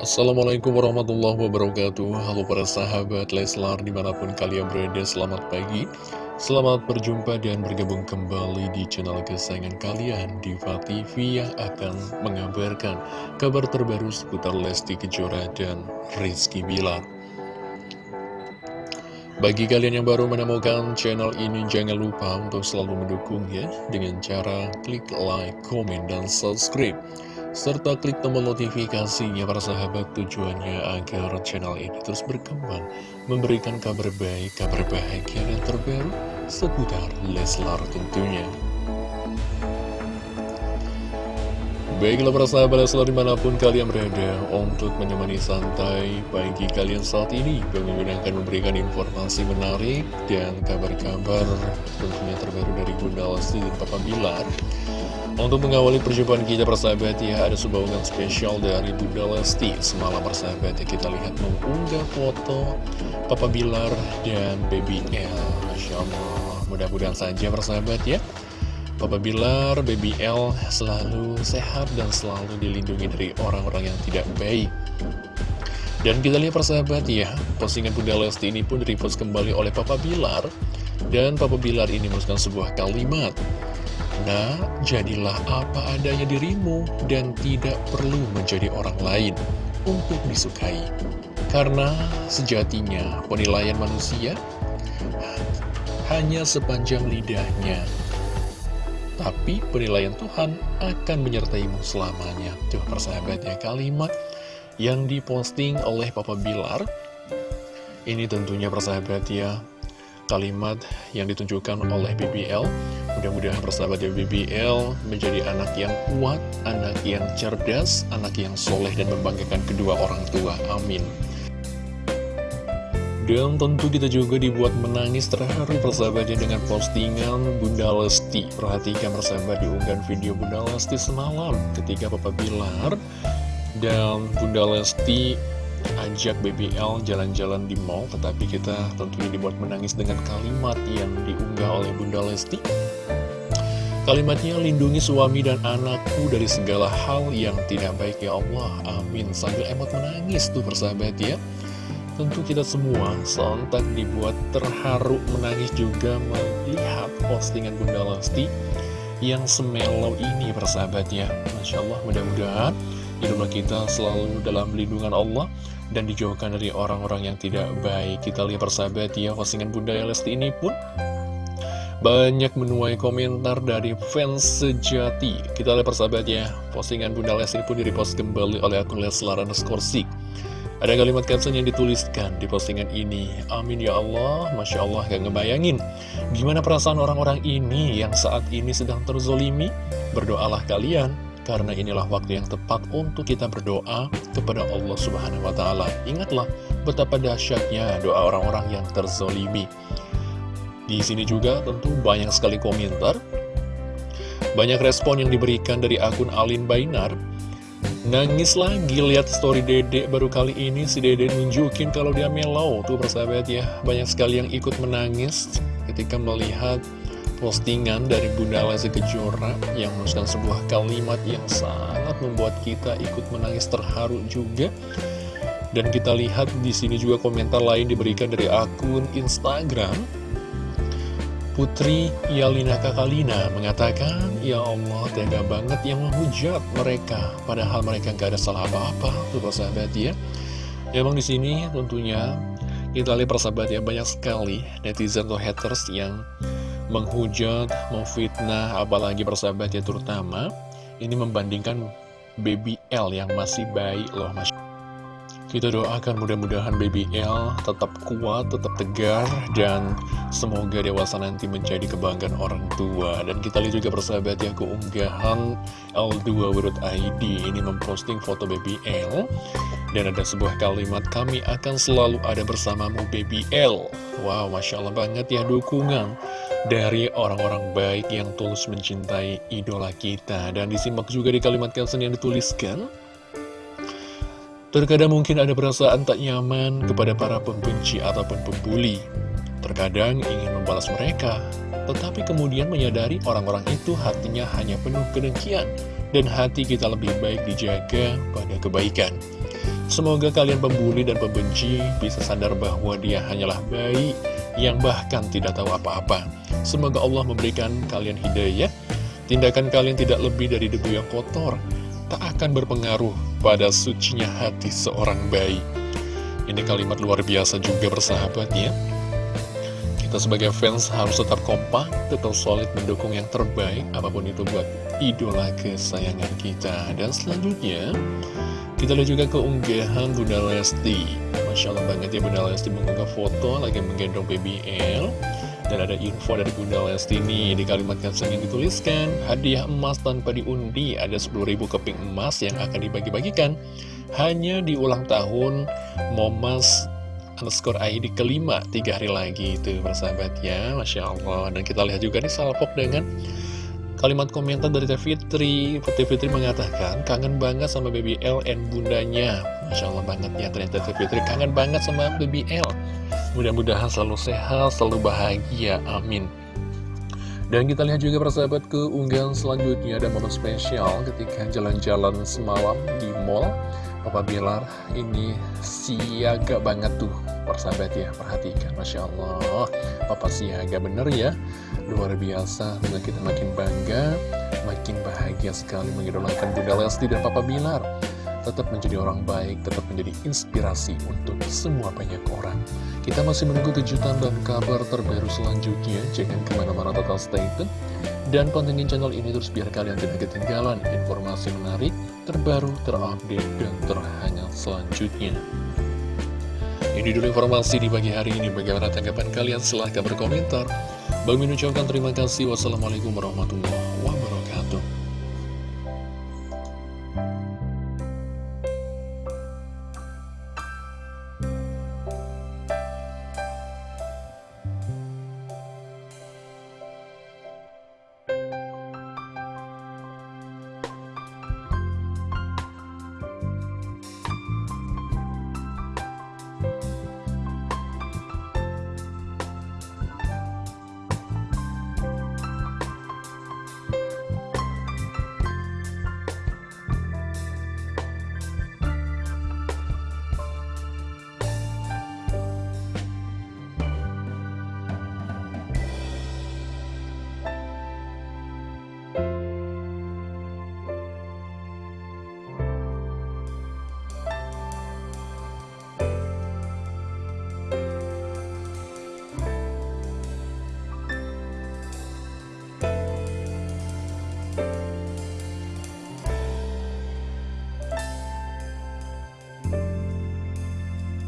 Assalamualaikum warahmatullahi wabarakatuh. Halo para sahabat Leslar di mana pun kalian berada Selamat pagi. Selamat berjumpa dan bergabung kembali di channel kesayangan kalian Diva TV yang akan mengabarkan kabar terbaru seputar Lesti Kejora dan Rizky Bilar. Bagi kalian yang baru menemukan channel ini, jangan lupa untuk selalu mendukung ya, dengan cara klik like, komen, dan subscribe serta klik tombol notifikasinya para sahabat tujuannya agar channel ini terus berkembang, memberikan kabar baik, kabar bahagia dan terbaru seputar Leslar tentunya. Baiklah para sahabat Leslar di mana pun kalian berada untuk menemani santai pagi kalian saat ini Bang akan memberikan informasi menarik dan kabar-kabar tentunya terbaru dari Bunda Lesti dan Papa Bilar untuk mengawali perjumpaan kita persahabat ya Ada sebuah unggahan spesial dari Bunda Lesti Semalam persahabat ya kita lihat mengunggah foto Papa Bilar dan Baby L. Masya Allah. Mudah-mudahan saja persahabat ya. Papa Bilar, Baby L selalu sehat dan selalu dilindungi dari orang-orang yang tidak baik. Dan kita lihat persahabat ya, postingan Bunda Lesti ini pun direpost kembali oleh Papa Bilar. Dan Papa Bilar ini menuliskan sebuah kalimat. Nah, jadilah apa adanya dirimu dan tidak perlu menjadi orang lain untuk disukai. Karena sejatinya penilaian manusia hanya sepanjang lidahnya. Tapi penilaian Tuhan akan menyertaimu selamanya. Tuh persahabat ya kalimat yang diposting oleh Papa Bilar. Ini tentunya persahabat ya kalimat yang ditunjukkan oleh BBL Mudah-mudahan persahabat BBL menjadi anak yang kuat, anak yang cerdas, anak yang soleh dan membanggakan kedua orang tua. Amin. Dan tentu kita juga dibuat menangis terharu persahabatnya dengan postingan Bunda Lesti. Perhatikan persahabat diunggah video Bunda Lesti semalam ketika Papa Bilar dan Bunda Lesti ajak BBL jalan-jalan di mall Tetapi kita tentunya dibuat menangis dengan kalimat yang diunggah oleh Bunda Lesti. Kalimatnya lindungi suami dan anakku dari segala hal yang tidak baik ya Allah. Amin. Sambil emot menangis tuh persahabat ya. Tentu kita semua sontak dibuat terharu menangis juga melihat postingan Bunda Lesti Yang semelau ini persahabat ya. Masya Allah mudah-mudahan idola kita selalu dalam lindungan Allah dan dijauhkan dari orang-orang yang tidak baik. Kita lihat persahabat ya, postingan Bunda Lesti ini pun banyak menuai komentar dari fans sejati. Kita lihat persahabat ya, postingan Bunda Lesti pun direpost kembali oleh akun Leslar Skorsik. Ada kalimat caption yang dituliskan di postingan ini Amin ya Allah, Masya Allah gak ngebayangin Gimana perasaan orang-orang ini yang saat ini sedang terzolimi Berdoalah kalian karena inilah waktu yang tepat untuk kita berdoa kepada Allah Subhanahu wa Ta'ala. Ingatlah betapa dahsyatnya doa orang-orang yang terzolimi. Di sini juga tentu banyak sekali komentar, banyak respon yang diberikan dari akun Alin Bainar. Nangis lagi lihat story Dede baru kali ini si Dede nunjukin kalau dia melau tuh persahabat ya. Banyak sekali yang ikut menangis ketika melihat postingan dari Bunda Lesti Kejora yang menuliskan sebuah kalimat yang sangat membuat kita ikut menangis terharu juga. Dan kita lihat di sini juga komentar lain diberikan dari akun Instagram. Putri Yalina Kakalina mengatakan, Ya Allah, tega banget yang menghujat mereka, padahal mereka gak ada salah apa-apa, tuh persahabat ya. Emang di sini tentunya kita lihat persahabat ya banyak sekali netizen atau haters yang menghujat, memfitnah, apalagi persahabat ya terutama ini membandingkan baby L yang masih baik loh mas. Kita doakan mudah-mudahan baby L tetap kuat, tetap tegar, dan semoga dewasa nanti menjadi kebanggaan orang tua. Dan kita lihat juga persahabat ya keunggahan L2 World ID ini memposting foto baby L. Dan ada sebuah kalimat, kami akan selalu ada bersamamu baby L. Wow, Masya Allah banget ya dukungan dari orang-orang baik yang tulus mencintai idola kita. Dan disimak juga di kalimat caption yang dituliskan. Terkadang mungkin ada perasaan tak nyaman kepada para pembenci ataupun pembuli. Terkadang ingin membalas mereka, tetapi kemudian menyadari orang-orang itu hatinya hanya penuh kedengkian dan hati kita lebih baik dijaga pada kebaikan. Semoga kalian pembuli dan pembenci bisa sadar bahwa dia hanyalah bayi yang bahkan tidak tahu apa-apa. Semoga Allah memberikan kalian hidayah. Tindakan kalian tidak lebih dari debu yang kotor, tak akan berpengaruh pada sucinya hati seorang bayi. Ini kalimat luar biasa juga bersahabat ya. Kita sebagai fans harus tetap kompak, tetap solid mendukung yang terbaik, apa pun itu buat idola kesayangan kita. Dan selanjutnya, kita lihat juga keunggahan Bunda Lesti Masya Allah banget ya Bunda Lesti mengunggah foto lagi menggendong BBL Dan ada info dari Bunda Lesti nih Di kalimat caption yang dituliskan Hadiah emas tanpa diundi Ada 10.000 keping emas yang akan dibagi-bagikan. Hanya di ulang tahun Momas underscore ID kelima Tiga hari lagi itu persahabat ya Masya Allah Dan kita lihat juga nih salpok dengan Kalimat komentar dari Teh Fitri Teh Fitri mengatakan kangen banget sama baby L and bundanya Masya Allah banget ya ternyata Teh Fitri. Kangen banget sama baby L Mudah-mudahan selalu sehat, selalu bahagia, amin. Dan kita lihat juga persahabat ke unggahan selanjutnya ada momen spesial ketika jalan-jalan semalam di mall. Papa Bilar ini siaga banget tuh persahabat ya. Perhatikan Masya Allah. Papa siaga bener ya. Luar biasa kita makin bangga makin bahagia sekali mengidolakan Bunda Lesti dan Papa Bilar tetap menjadi orang baik, tetap menjadi inspirasi untuk semua banyak orang. Kita masih menunggu kejutan dan kabar terbaru selanjutnya, jangan ke mana-mana total stay tune. Dan pantengin channel ini terus biar kalian tidak ketinggalan informasi menarik, terbaru, terupdate, dan terhangat selanjutnya. Ini dulu informasi di pagi hari ini. Bagaimana tanggapan kalian? Silahkan berkomentar. Bang Min terima kasih. Wassalamualaikum warahmatullahi wabarakatuh.